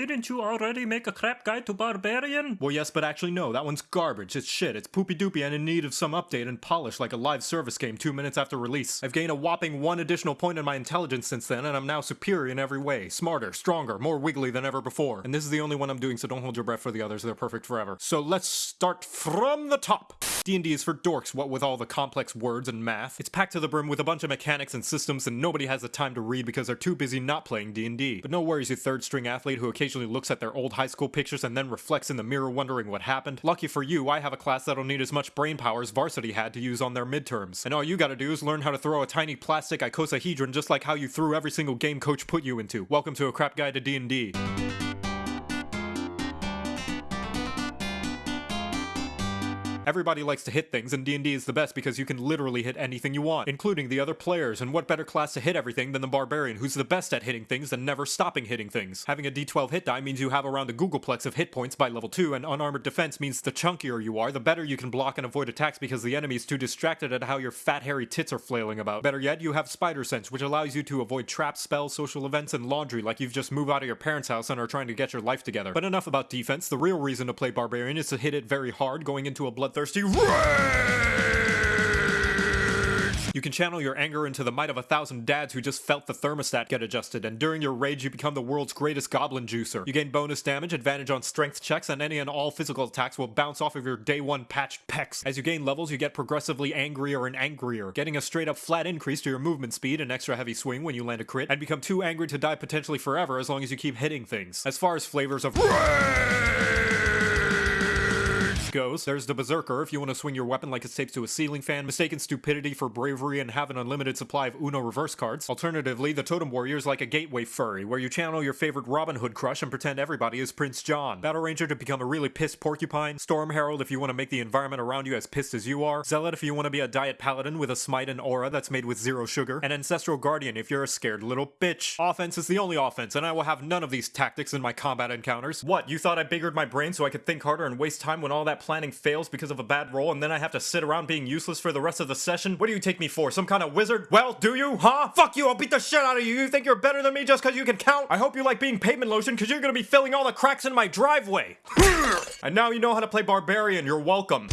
Didn't you already make a crap guide to Barbarian? Well, yes, but actually, no. That one's garbage. It's shit. It's poopy doopy and in need of some update and polish like a live service game two minutes after release. I've gained a whopping one additional point in my intelligence since then, and I'm now superior in every way. Smarter, stronger, more wiggly than ever before. And this is the only one I'm doing, so don't hold your breath for the others. They're perfect forever. So let's start from the top. D&D is for dorks, what with all the complex words and math. It's packed to the brim with a bunch of mechanics and systems and nobody has the time to read because they're too busy not playing D&D. But no worries, you third string athlete who occasionally looks at their old high school pictures and then reflects in the mirror wondering what happened. Lucky for you, I have a class that'll need as much brain power as varsity had to use on their midterms. And all you gotta do is learn how to throw a tiny plastic icosahedron just like how you threw every single game coach put you into. Welcome to a crap guide to D&D. Everybody likes to hit things, and D&D is the best because you can literally hit anything you want, including the other players, and what better class to hit everything than the Barbarian, who's the best at hitting things and never stopping hitting things. Having a d12 hit die means you have around a googolplex of hit points by level 2, and unarmored defense means the chunkier you are, the better you can block and avoid attacks because the enemy is too distracted at how your fat hairy tits are flailing about. Better yet, you have spider sense, which allows you to avoid traps, spells, social events, and laundry like you've just moved out of your parents' house and are trying to get your life together. But enough about defense, the real reason to play Barbarian is to hit it very hard, going into a bloodthirsty rage! You can channel your anger into the might of a thousand dads who just felt the thermostat get adjusted, and during your rage you become the world's greatest goblin juicer. You gain bonus damage, advantage on strength checks, and any and all physical attacks will bounce off of your day one patched pecs. As you gain levels, you get progressively angrier and angrier, getting a straight up flat increase to your movement speed, an extra heavy swing when you land a crit, and become too angry to die potentially forever as long as you keep hitting things. As far as flavors of goes, there's the Berserker if you want to swing your weapon like it's taped to a ceiling fan, mistaken stupidity for bravery and have an unlimited supply of Uno reverse cards. Alternatively, the Totem Warrior is like a gateway furry, where you channel your favorite Robin Hood crush and pretend everybody is Prince John. Battlerager to become a really pissed porcupine, Storm Herald if you want to make the environment around you as pissed as you are, Zealot if you want to be a diet paladin with a smite and aura that's made with zero sugar, and Ancestral Guardian if you're a scared little bitch. Offense is the only offense, and I will have none of these tactics in my combat encounters. What, you thought I biggered my brain so I could think harder and waste time when all that planning fails because of a bad roll and then I have to sit around being useless for the rest of the session? What do you take me for, some kind of wizard? Well, do you, huh? Fuck you, I'll beat the shit out of you. You think you're better than me just because you can count? I hope you like being pavement lotion because you're gonna be filling all the cracks in my driveway. and now you know how to play Barbarian, you're welcome.